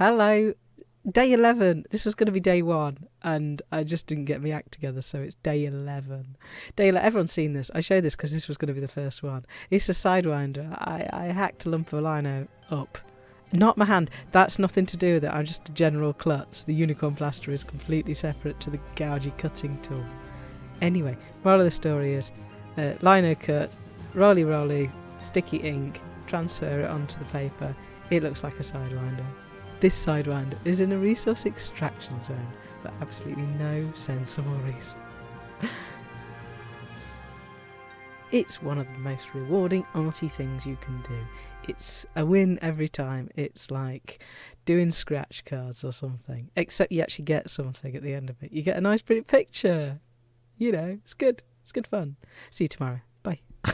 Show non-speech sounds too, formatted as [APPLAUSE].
Hello. Day 11. This was going to be day one, and I just didn't get my act together, so it's day 11. Day 11. Everyone's seen this. I showed this because this was going to be the first one. It's a Sidewinder. I, I hacked a lump of lino up. Not my hand. That's nothing to do with it. I'm just a general klutz. The unicorn plaster is completely separate to the gougy cutting tool. Anyway, moral of the story is uh, lino cut, roly roly, sticky ink, transfer it onto the paper. It looks like a Sidewinder. This side Sidewinder is in a resource extraction zone for absolutely no sensible reason. [LAUGHS] it's one of the most rewarding arty things you can do. It's a win every time. It's like doing scratch cards or something, except you actually get something at the end of it. You get a nice, pretty picture. You know, it's good. It's good fun. See you tomorrow. Bye. [LAUGHS]